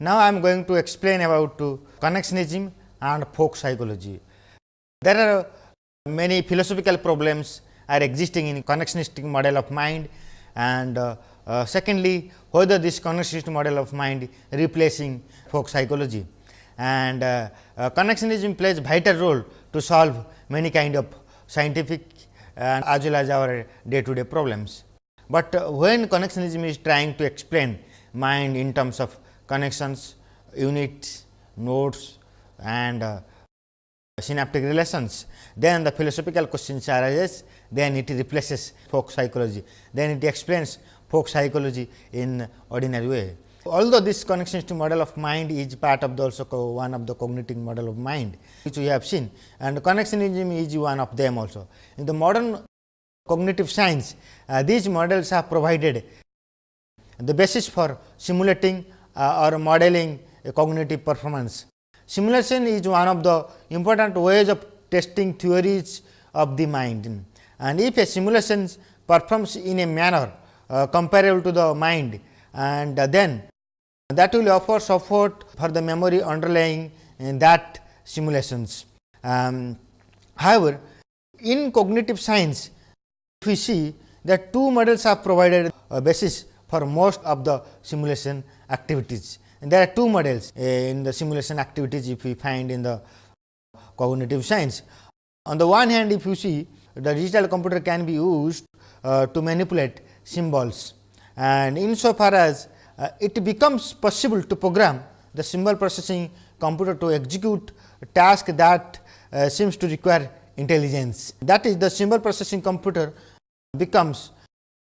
Now, I am going to explain about connectionism and folk psychology. There are many philosophical problems are existing in connectionistic model of mind and uh, uh, secondly, whether this connectionist model of mind replacing folk psychology and uh, uh, connectionism plays vital role to solve many kind of scientific and as well as our day to day problems. But uh, when connectionism is trying to explain mind in terms of connections, units, nodes and uh, synaptic relations, then the philosophical questions arises, then it replaces folk psychology, then it explains folk psychology in ordinary way. Although this connectionist model of mind is part of the also one of the cognitive model of mind, which we have seen and connectionism is one of them also. In the modern cognitive science, uh, these models have provided the basis for simulating or modeling cognitive performance. Simulation is one of the important ways of testing theories of the mind and if a simulation performs in a manner uh, comparable to the mind and uh, then that will offer support for the memory underlying in that simulations. Um, however, in cognitive science we see that two models have provided a basis for most of the simulation activities. And there are two models uh, in the simulation activities if we find in the cognitive science. On the one hand if you see the digital computer can be used uh, to manipulate symbols and insofar as uh, it becomes possible to program the symbol processing computer to execute task that uh, seems to require intelligence. That is the symbol processing computer becomes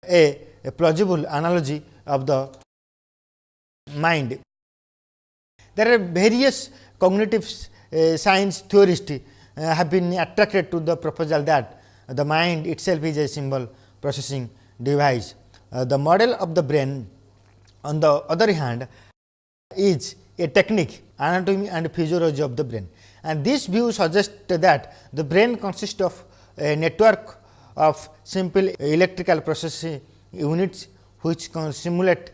a, a plausible analogy of the mind. There are various cognitive uh, science theorists uh, have been attracted to the proposal that the mind itself is a symbol processing device. Uh, the model of the brain on the other hand is a technique anatomy and physiology of the brain and this view suggests that the brain consists of a network of simple electrical processing units which can simulate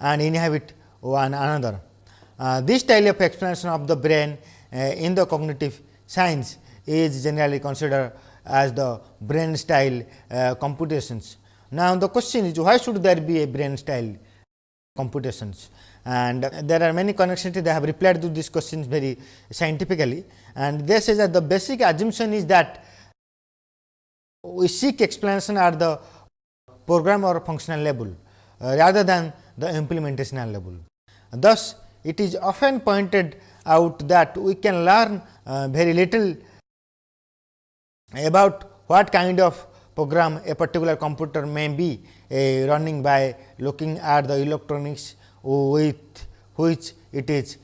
and inhabit one another. Uh, this style of explanation of the brain uh, in the cognitive science is generally considered as the brain style uh, computations. Now, the question is why should there be a brain style computations and there are many connections they have replied to these questions very scientifically and they say that the basic assumption is that we seek explanation at the program or functional level uh, rather than the implementational level. Thus, it is often pointed out that we can learn uh, very little about what kind of program a particular computer may be uh, running by looking at the electronics with which it is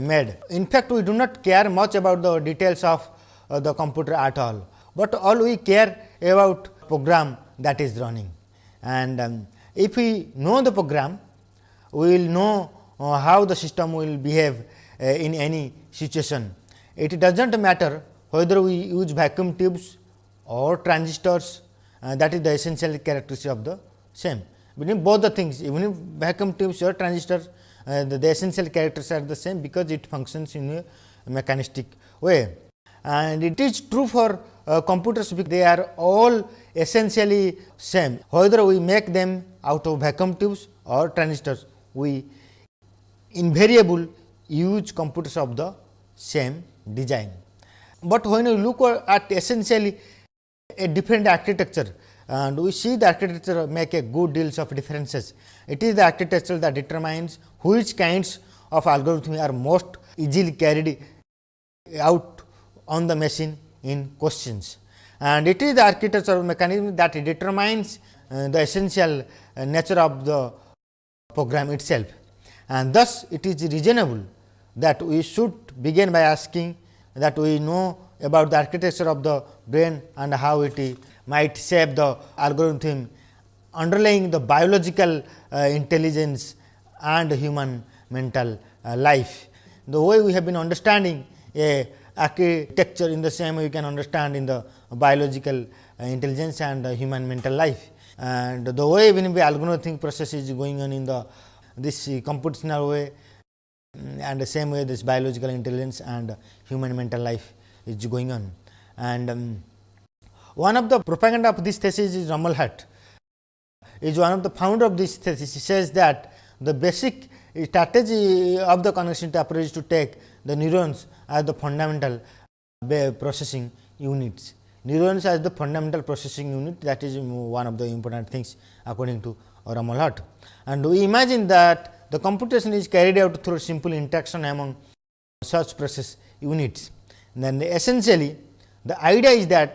made. In fact, we do not care much about the details of uh, the computer at all, but all we care about program that is running. And um, if we know the program, we will know uh, how the system will behave uh, in any situation. It does not matter whether we use vacuum tubes or transistors uh, that is the essential characteristic of the same. Between both the things even if vacuum tubes or transistors uh, the, the, essential characters are the same because it functions in a mechanistic way. And it is true for uh, computers because they are all essentially same whether we make them out of vacuum tubes or transistors we invariable use computers of the same design. But when you look at essentially a different architecture and we see the architecture make a good deals of differences. It is the architecture that determines which kinds of algorithms are most easily carried out on the machine in questions. And it is the architecture of mechanism that determines uh, the essential uh, nature of the program itself. And thus, it is reasonable that we should begin by asking that we know about the architecture of the brain and how it might shape the algorithm underlying the biological uh, intelligence and human mental uh, life. The way we have been understanding a architecture in the same way we can understand in the biological uh, intelligence and human mental life. And the way when the algorithmic process is going on in the this computational way Mm, and the same way this biological intelligence and human mental life is going on. And um, one of the propaganda of this thesis is Rumelhart is one of the founder of this thesis. He says that the basic strategy of the connectivity approach is to take the neurons as the fundamental processing units. Neurons as the fundamental processing unit that is one of the important things according to Rumelhart. And we imagine that the computation is carried out through simple interaction among such process units. Then essentially the idea is that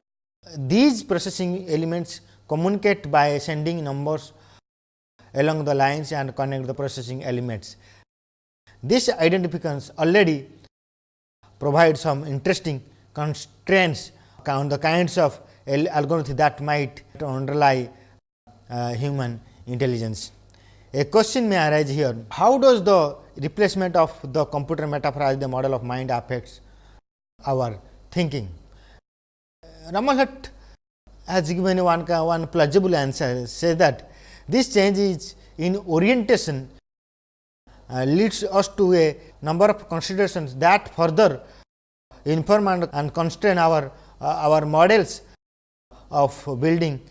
these processing elements communicate by sending numbers along the lines and connect the processing elements. This identifications already provide some interesting constraints on the kinds of algorithms that might underlie uh, human intelligence. A question may arise here, how does the replacement of the computer metaphor as the model of mind affects our thinking? Hutt has given one, one plausible answer, says that this change is in orientation uh, leads us to a number of considerations that further inform and, and constrain our, our models of building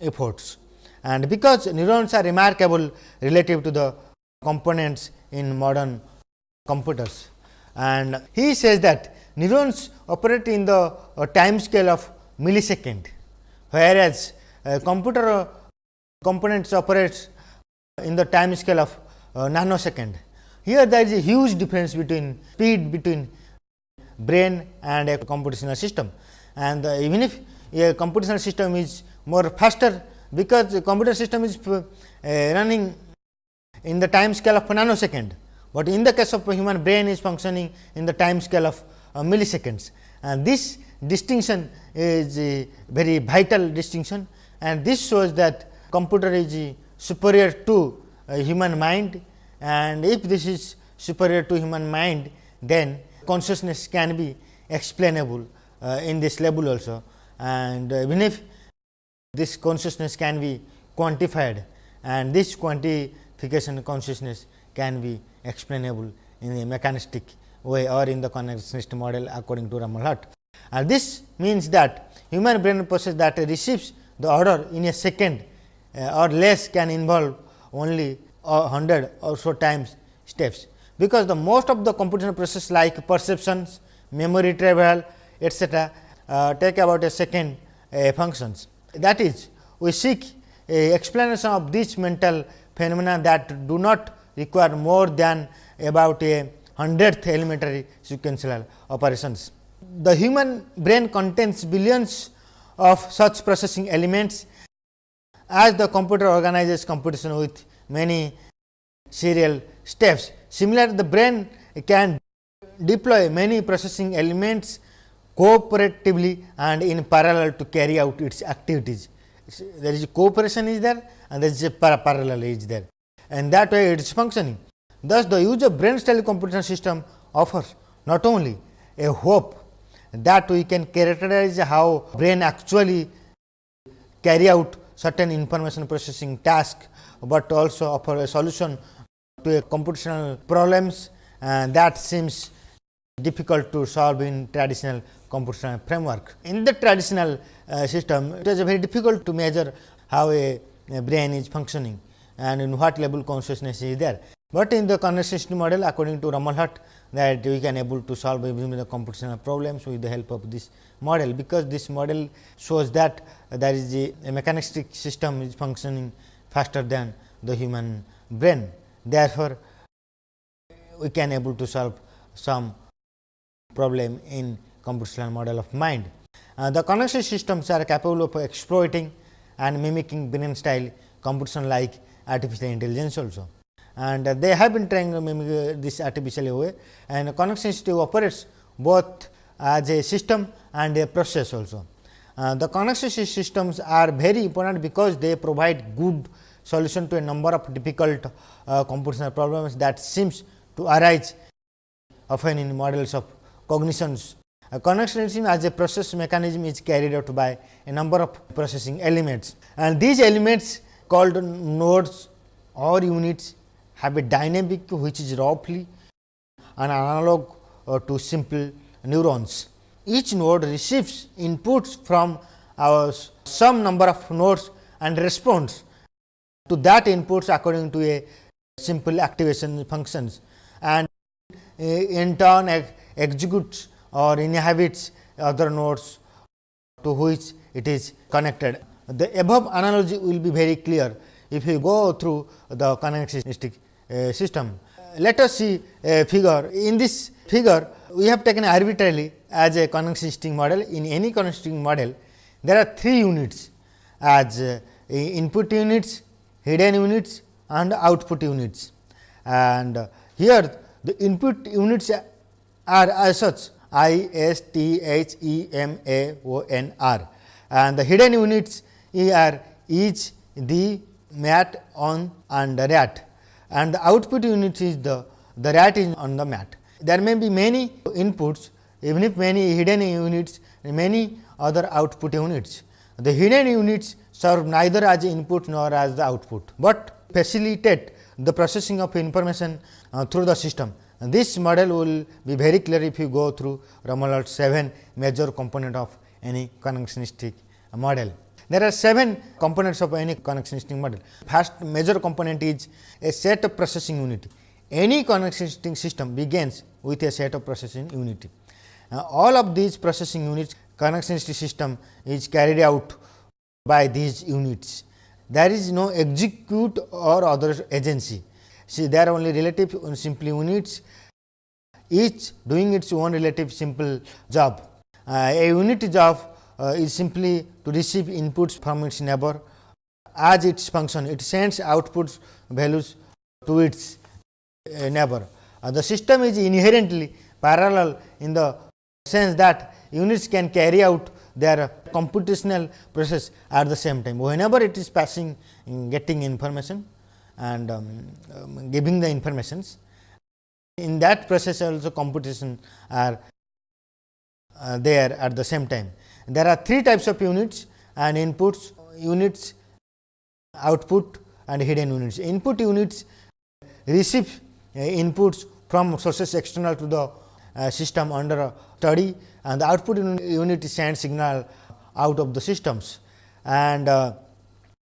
efforts and because neurons are remarkable relative to the components in modern computers. And he says that neurons operate in the uh, time scale of millisecond, whereas uh, computer uh, components operates in the time scale of uh, nanosecond. Here there is a huge difference between speed between brain and a computational system. And uh, even if a computational system is more faster because the computer system is uh, running in the time scale of nanosecond, but in the case of human brain is functioning in the time scale of uh, milliseconds. And this distinction is a very vital distinction. And this shows that computer is superior to uh, human mind. And if this is superior to human mind then consciousness can be explainable uh, in this level also and uh, even if this consciousness can be quantified and this quantification consciousness can be explainable in a mechanistic way or in the connectionist model according to Rumelhart. And this means that human brain process that receives the order in a second uh, or less can involve only a hundred or so times steps, because the most of the computational process like perceptions, memory travel etcetera uh, take about a second uh, functions that is we seek a explanation of this mental phenomena that do not require more than about a hundredth elementary sequential operations. The human brain contains billions of such processing elements as the computer organizes computation with many serial steps. Similar the brain can deploy many processing elements cooperatively and in parallel to carry out its activities. There is cooperation is there and there is a parallel is there and that way it is functioning. Thus, the use of brain style computation system offers not only a hope that we can characterize how brain actually carry out certain information processing task, but also offer a solution computational problems and that seems difficult to solve in traditional computational framework. In the traditional uh, system, it is very difficult to measure how a, a, brain is functioning and in what level consciousness is there. But in the conversation model according to Rumelhart that we can able to solve even the computational problems with the help of this model, because this model shows that there is a, a mechanistic system is functioning faster than the human brain. Therefore, we can able to solve some problem in computational model of mind. Uh, the connection systems are capable of exploiting and mimicking brain style computation like artificial intelligence also. And uh, they have been trying to mimic uh, this artificial way and connection system operates both as a system and a process also. Uh, the connection systems are very important because they provide good solution to a number of difficult uh, computational problems that seems to arise often in models of cognitions. A connectionism as a process mechanism is carried out by a number of processing elements. And these elements called nodes or units have a dynamic which is roughly an analog uh, to simple neurons. Each node receives inputs from our some number of nodes and responds to that inputs according to a simple activation functions and uh, in turn executes or inhabits other nodes to which it is connected. The above analogy will be very clear if you go through the connectivistic uh, system. Let us see a figure. In this figure, we have taken arbitrarily as a connectivistic model. In any connectivistic model, there are three units as uh, input units, hidden units and output units. And here the input units are as such I S T H E M A O N R and the hidden units are each the mat on and the rat and the output unit is the the rat is on the mat. There may be many inputs even if many hidden units many other output units. The hidden units serve neither as input nor as the output, but facilitate the processing of information uh, through the system. And this model will be very clear if you go through Rumelhart 7 major component of any connectionistic model. There are 7 components of any connectionistic model. First major component is a set of processing unit. Any connectionistic system begins with a set of processing unit. Uh, all of these processing units connectionistic system is carried out by these units. There is no execute or other agency. See, there are only relative simple units, each doing its own relative simple job. Uh, a unit job uh, is simply to receive inputs from its neighbor as its function it sends outputs values to its uh, neighbor. Uh, the system is inherently parallel in the sense that units can carry out their computational process at the same time. Whenever it is passing getting information and um, um, giving the informations in that process also computation are uh, there at the same time. There are three types of units and inputs units output and hidden units. Input units receive uh, inputs from sources external to the system under study and the output unit sends signal out of the systems. And uh,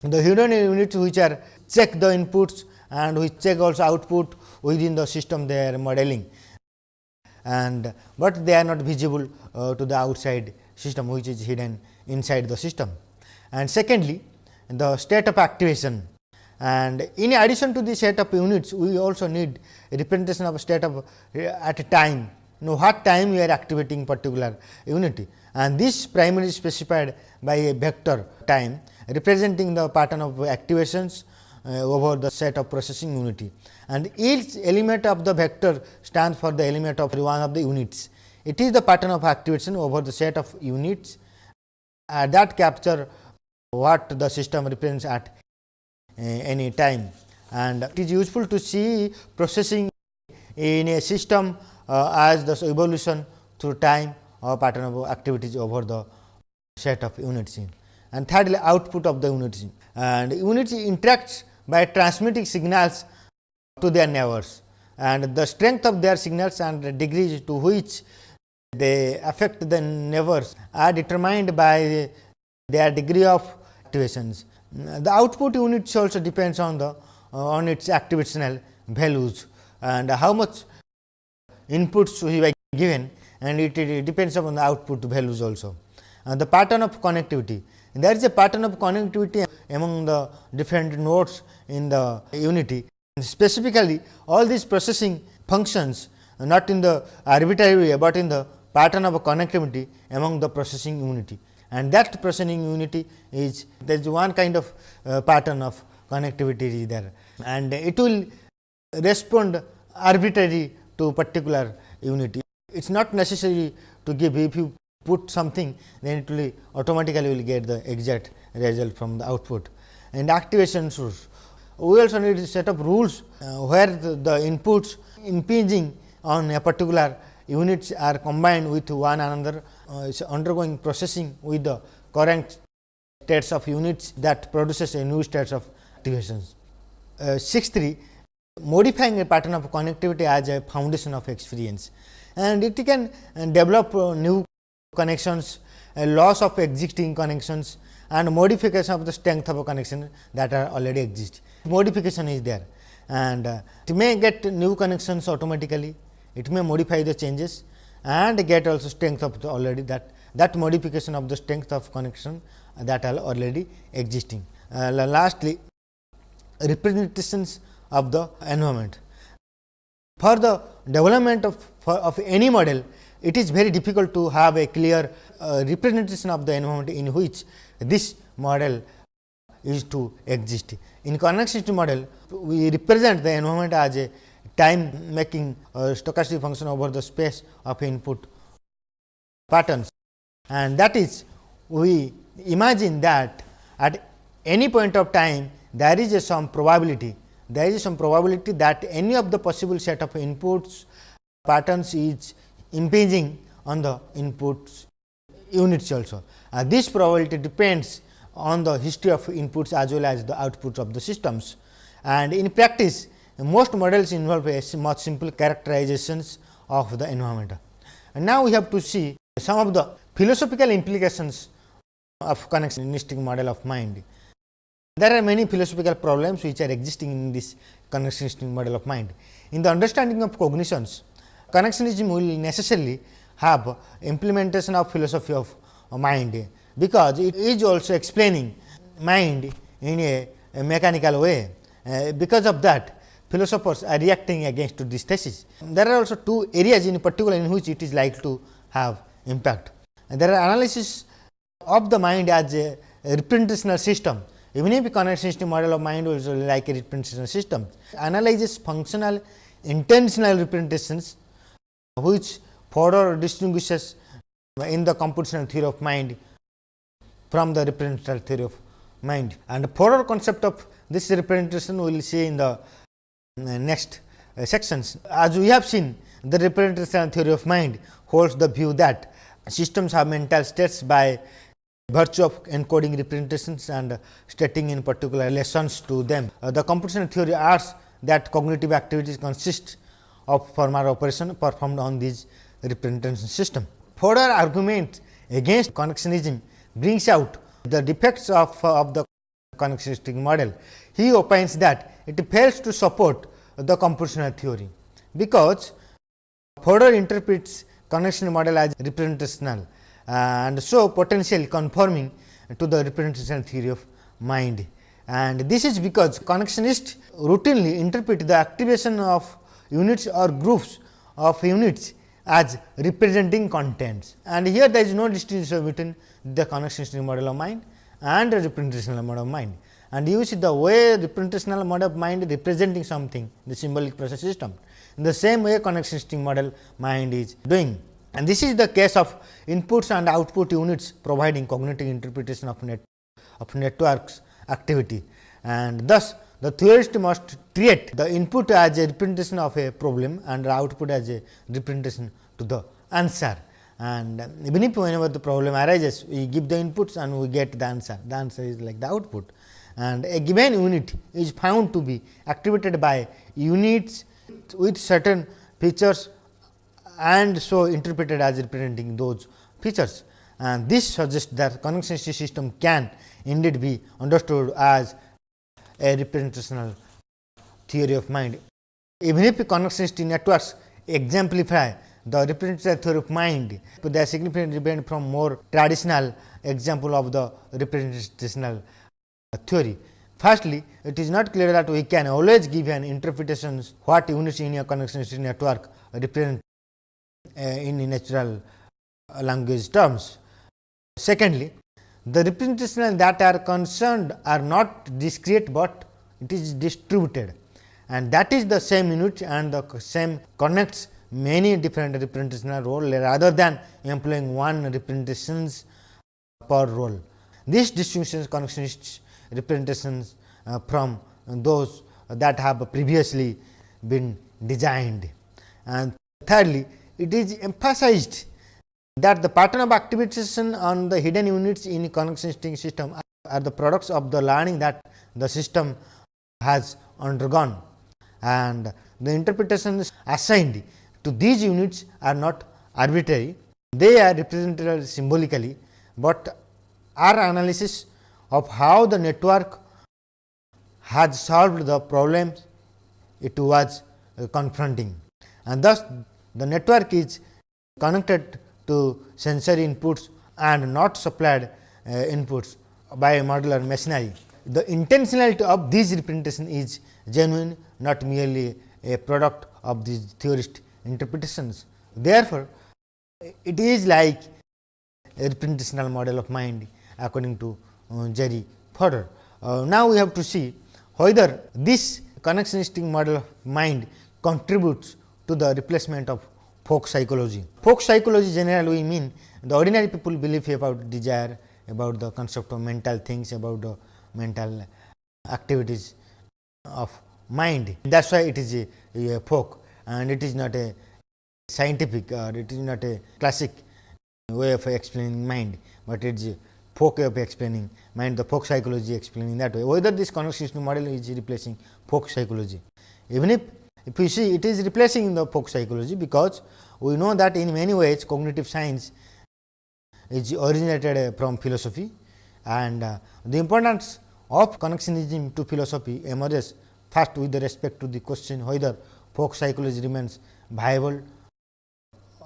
the hidden units which are check the inputs and which check also output within the system they are modeling. And but they are not visible uh, to the outside system which is hidden inside the system. And secondly, the state of activation. And in addition to the set of units, we also need representation of state of uh, at a time, know what time we are activating particular unit and this primarily specified by a vector time representing the pattern of activations uh, over the set of processing unity. And each element of the vector stands for the element of one of the units. It is the pattern of activation over the set of units. Uh, that capture what the system represents at uh, any time. And it is useful to see processing in a system as the evolution through time or pattern of activities over the set of units in. And thirdly, output of the unit units and units interacts by transmitting signals to their neighbors and the strength of their signals and the degrees to which they affect the neighbors are determined by their degree of activations. The output unit also depends on the uh, on its activational values and how much inputs we were given and it, it depends upon the output values also. And the pattern of connectivity there is a pattern of connectivity among the different nodes in the unity. Specifically, all these processing functions not in the arbitrary way, but in the pattern of connectivity among the processing unity and that processing unity is there is one kind of uh, pattern of connectivity is there and it will respond arbitrary to particular unity. It is not necessary to give if you put something then it will automatically will get the exact result from the output and activation source. We also need a set of rules uh, where the, the inputs impinging on a particular units are combined with one another uh, is undergoing processing with the current states of units that produces a new states of activations. Uh, 6 3 modifying a pattern of connectivity as a foundation of experience and it can develop new connections, loss of existing connections and modification of the strength of a connection that are already exist. Modification is there and uh, it may get new connections automatically, it may modify the changes and get also strength of the already that that modification of the strength of connection that are already existing. Uh, lastly, representations of the environment. For the development of, for, of any model, it is very difficult to have a clear uh, representation of the environment in which this model is to exist. In connectivity model, we represent the environment as a time making uh, stochastic function over the space of input patterns and that is we imagine that at any point of time there is a some probability there is some probability that any of the possible set of inputs patterns is impinging on the inputs units also. Uh, this probability depends on the history of inputs as well as the outputs of the systems. And in practice, most models involve a much simple characterizations of the environment. And now, we have to see some of the philosophical implications of connectionistic model of mind. There are many philosophical problems which are existing in this connectionistic model of mind. In the understanding of cognitions, connectionism will necessarily have implementation of philosophy of mind, because it is also explaining mind in a, a mechanical way. Uh, because of that, philosophers are reacting against this thesis. There are also two areas in particular in which it is likely to have impact. And there are analysis of the mind as a representational system even if connectionistic model of mind is like a representational system, analyzes functional intentional representations which further distinguishes in the computational theory of mind from the representational theory of mind. And further concept of this representation we will see in the uh, next uh, sections. As we have seen, the representational theory of mind holds the view that systems have mental states by virtue of encoding representations and stating in particular relations to them. Uh, the computational theory asks that cognitive activities consist of formal operation performed on these representation system. Further argument against connectionism brings out the defects of, uh, of the connectionistic model. He opines that it fails to support the computational theory, because further interprets connection model as representational Uh, and so potentially conforming to the representational theory of mind. And this is because connectionists routinely interpret the activation of units or groups of units as representing contents. And here there is no distinction between the connectionist model of mind and the representational model of mind. And you see the way representational model of mind representing something the symbolic process system. In the same way connectionist model mind is doing. And this is the case of inputs and output units providing cognitive interpretation of net of networks activity. And thus, the theorist must treat the input as a representation of a problem and the output as a representation to the answer. And even if whenever the problem arises, we give the inputs and we get the answer, the answer is like the output. And a given unit is found to be activated by units with certain features and so interpreted as representing those features. And this suggests that connectivity system can indeed be understood as a representational theory of mind. Even if connectivity networks exemplify the representational theory of mind, they are significantly different from more traditional example of the representational theory. Firstly, it is not clear that we can always give an interpretation what units in a connectivity network represent in natural language terms. Secondly, the representations that are concerned are not discrete, but it is distributed and that is the same unit and the same connects many different representational role rather than employing one representations per role. These distinctions connections representations uh, from those that have previously been designed. And thirdly, it is emphasized that the pattern of activation on the hidden units in connectivity system are the products of the learning that the system has undergone and the interpretations assigned to these units are not arbitrary. They are represented symbolically, but our analysis of how the network has solved the problems it was confronting and thus the network is connected to sensory inputs and not supplied uh, inputs by modular machinery. The intentionality of this representation is genuine not merely a product of these theorist interpretations. Therefore, it is like a representational model of mind according to uh, Jerry Fodor. Uh, now, we have to see whether this connectionistic model of mind contributes to the replacement of folk psychology. Folk psychology generally we mean the ordinary people believe about desire, about the concept of mental things, about the mental activities of mind. That is why it is a, a folk and it is not a scientific or it is not a classic way of explaining mind, but it is folk way of explaining mind the folk psychology explaining that way whether this connectionist model is replacing folk psychology. Even if if you see it is replacing the folk psychology because we know that in many ways cognitive science is originated from philosophy and uh, the importance of connectionism to philosophy emerges first with respect to the question whether folk psychology remains viable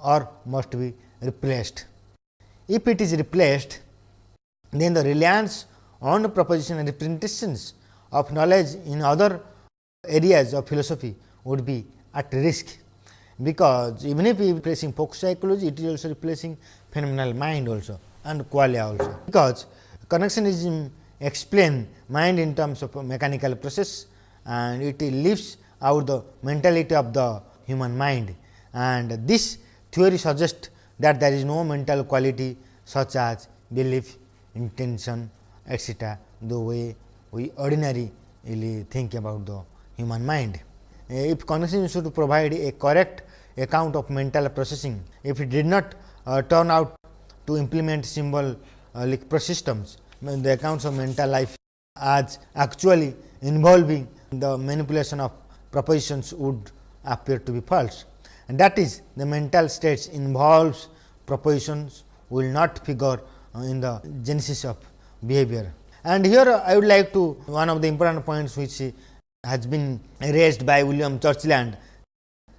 or must be replaced. If it is replaced, then the reliance on proposition and representations of knowledge in other areas of philosophy would be at risk, because even if we replacing folk psychology, it is also replacing phenomenal mind also and qualia also, because connectionism explain mind in terms of mechanical process and it leaves out the mentality of the human mind and this theory suggests that there is no mental quality such as belief, intention etc., the way we ordinarily think about the human mind. If cognition should provide a correct account of mental processing, if it did not uh, turn out to implement symbolic uh, systems, then the accounts of mental life as actually involving the manipulation of propositions would appear to be false and that is the mental states involves propositions will not figure uh, in the genesis of behavior. And here I would like to one of the important points which has been raised by William Churchland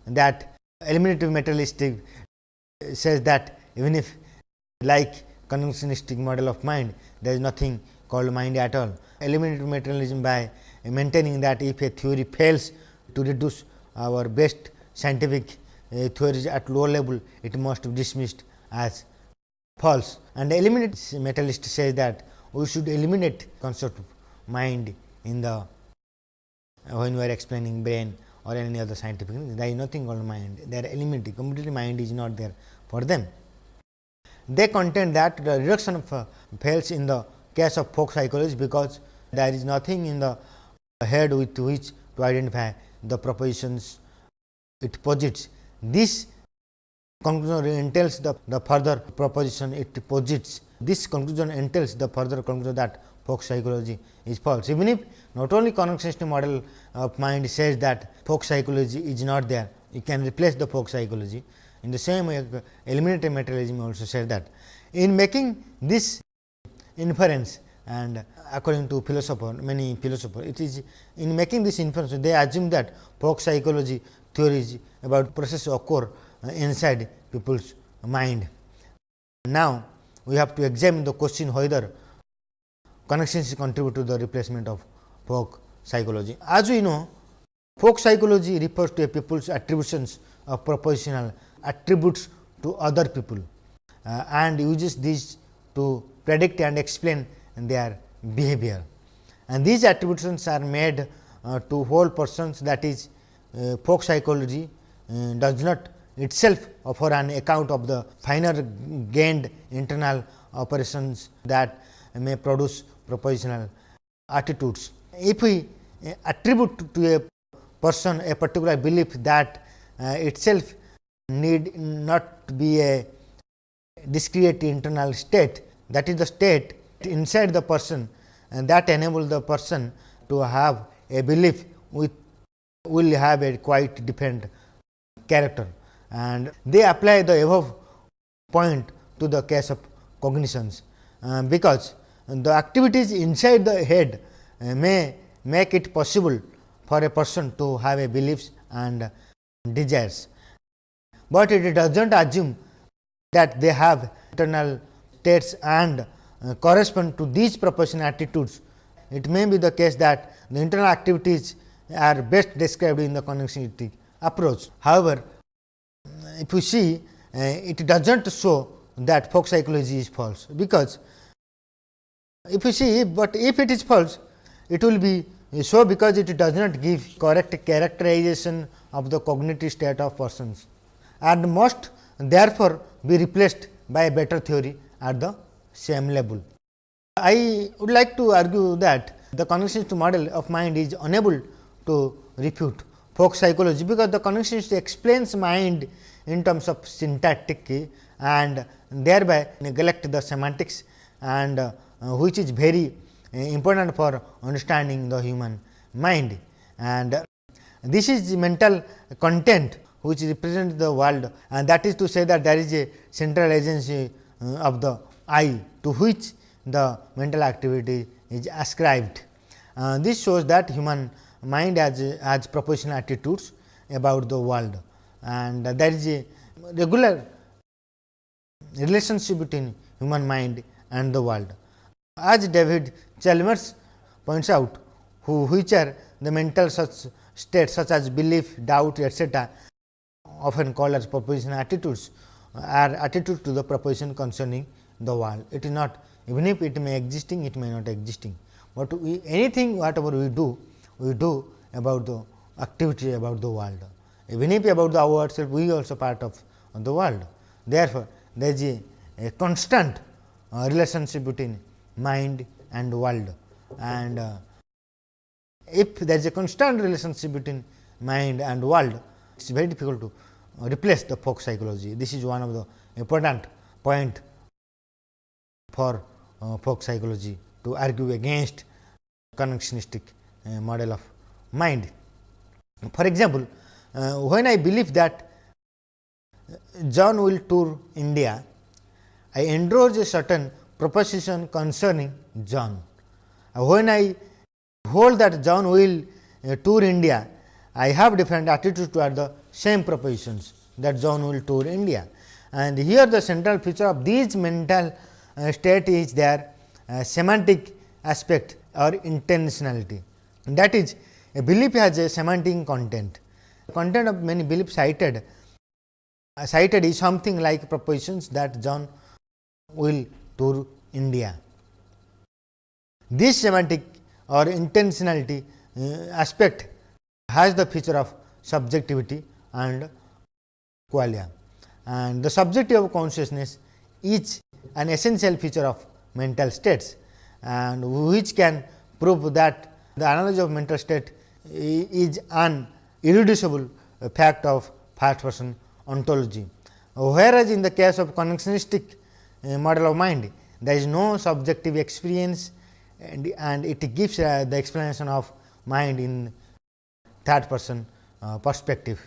that eliminative materialistic says that even if like conventionistic model of mind there is nothing called mind at all. Eliminative materialism by maintaining that if a theory fails to reduce our best scientific uh, theories at low level, it must be dismissed as false. And the materialist says that we should eliminate concept of mind in the when we are explaining brain or any other scientific thing, there is nothing called mind they are elementary, completely mind is not there for them. They contend that the reduction of uh, fails in the case of folk psychology because there is nothing in the head with which to identify the propositions it posits. This conclusion entails the, the further proposition it posits. This conclusion entails the further conclusion that folk psychology is false. Even if not only connectionist model of mind says that folk psychology is not there, you can replace the folk psychology. In the same way, eliminative materialism also says that. In making this inference and according to philosopher, many philosophers, it is in making this inference, they assume that folk psychology theories about process occur inside people's mind. Now, we have to examine the question whether connections contribute to the replacement of folk psychology. As we know, folk psychology refers to a people's attributions of propositional attributes to other people uh, and uses these to predict and explain their behavior. And these attributions are made uh, to whole persons that is uh, folk psychology uh, does not itself offer an account of the finer gained internal operations that may produce propositional attitudes. If we attribute to a person a particular belief that uh, itself need not be a discrete internal state that is the state inside the person and that enable the person to have a belief with will have a quite different character and they apply the above point to the case of cognitions, uh, because the activities inside the head uh, may make it possible for a person to have a beliefs and desires, but it does not assume that they have internal states and uh, correspond to these proportion attitudes. It may be the case that the internal activities are best described in the connexionistic approach. However, if you see uh, it does not show that folk psychology is false, because if you see, but if it is false, it will be so because it does not give correct characterization of the cognitive state of persons and must therefore be replaced by a better theory at the same level. I would like to argue that the connexionist model of mind is unable to refute folk psychology, because the connexionist explains mind in terms of syntactic and thereby neglect the semantics and which is very uh, important for understanding the human mind. And uh, this is mental content which represents the world and that is to say that there is a central agency uh, of the I to which the mental activity is ascribed. Uh, this shows that human mind has, has proportional attitudes about the world and there is a regular relationship between human mind and the world. As David Chalmers points out, who which are the mental such states such as belief, doubt, etc., often called as proposition attitudes, are attitude to the proposition concerning the world. It is not even if it may existing, it may not existing, but we, anything whatever we do, we do about the activity about the world. Even if about the ourselves, we also part of the world. Therefore, there is a, a constant uh, relationship between mind and world and uh, if there is a constant relationship between mind and world, it is very difficult to replace the folk psychology. This is one of the important point for uh, folk psychology to argue against connexionistic uh, model of mind. For example, uh, when I believe that John will tour India, I endorse a certain proposition concerning John. When I hold that John will uh, tour India, I have different attitudes toward the same propositions that John will tour India. And here the central feature of these mental uh, state is their uh, semantic aspect or intentionality. That is a belief has a semantic content. The content of many beliefs cited uh, cited is something like propositions that John will tour India. This semantic or intentionality uh, aspect has the feature of subjectivity and qualia and the subjective consciousness is an essential feature of mental states and which can prove that the analogy of mental state is an irreducible fact of first person ontology. Whereas, in the case of connexionistic uh, model of mind, there is no subjective experience and, and it gives uh, the explanation of mind in third person uh, perspective.